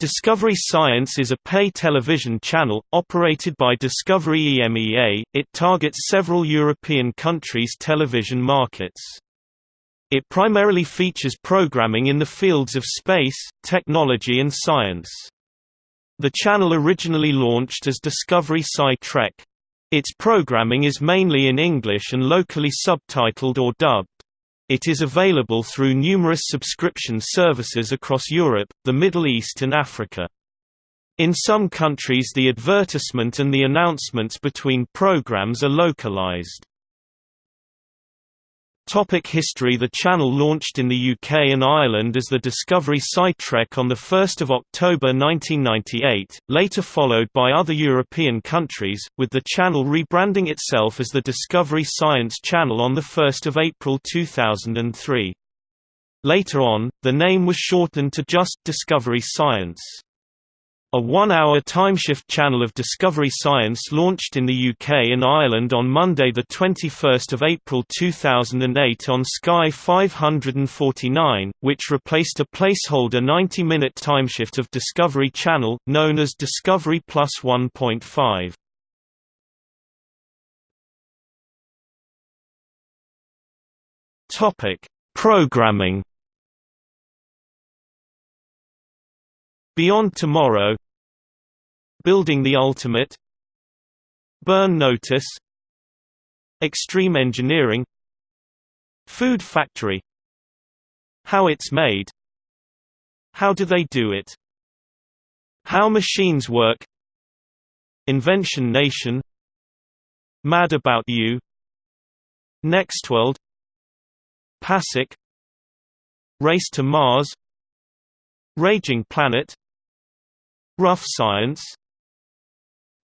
Discovery Science is a pay television channel, operated by Discovery EMEA, it targets several European countries' television markets. It primarily features programming in the fields of space, technology and science. The channel originally launched as Discovery Sci-Trek. Its programming is mainly in English and locally subtitled or dubbed. It is available through numerous subscription services across Europe, the Middle East and Africa. In some countries the advertisement and the announcements between programs are localized. Topic history The channel launched in the UK and Ireland as the Discovery Sci-Trek on 1 October 1998, later followed by other European countries, with the channel rebranding itself as the Discovery Science Channel on 1 April 2003. Later on, the name was shortened to just Discovery Science. A one-hour timeshift channel of Discovery Science launched in the UK and Ireland on Monday 21 April 2008 on Sky 549, which replaced a placeholder 90-minute timeshift of Discovery Channel, known as Discovery Plus 1.5. Programming Beyond Tomorrow Building the Ultimate Burn Notice Extreme Engineering Food Factory How It's Made How Do They Do It How Machines Work Invention Nation Mad About You Nextworld PASIC Race to Mars Raging Planet Rough Science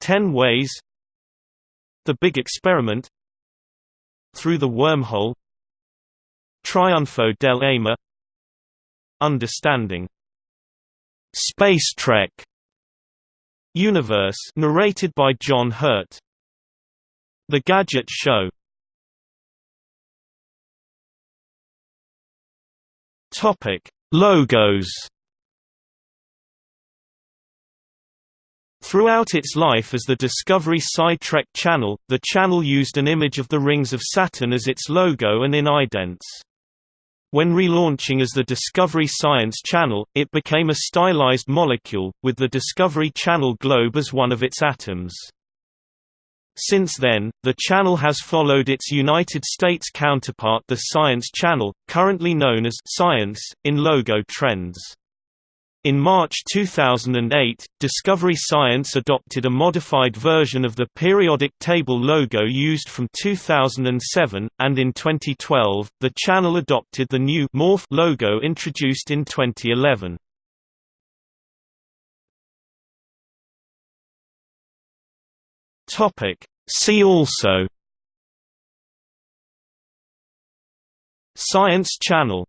Ten Ways. The Big Experiment. Through the Wormhole. Triunfo del Ama Understanding. Space Trek. Universe narrated by John Hurt. The Gadget Show. Topic. Logos Throughout its life as the Discovery Sci-Trek channel, the channel used an image of the rings of Saturn as its logo and in idents. When relaunching as the Discovery Science Channel, it became a stylized molecule, with the Discovery Channel globe as one of its atoms. Since then, the channel has followed its United States counterpart the Science Channel, currently known as Science, in logo trends. In March 2008, Discovery Science adopted a modified version of the periodic table logo used from 2007, and in 2012, the channel adopted the new Morph logo introduced in 2011. Topic. See also Science Channel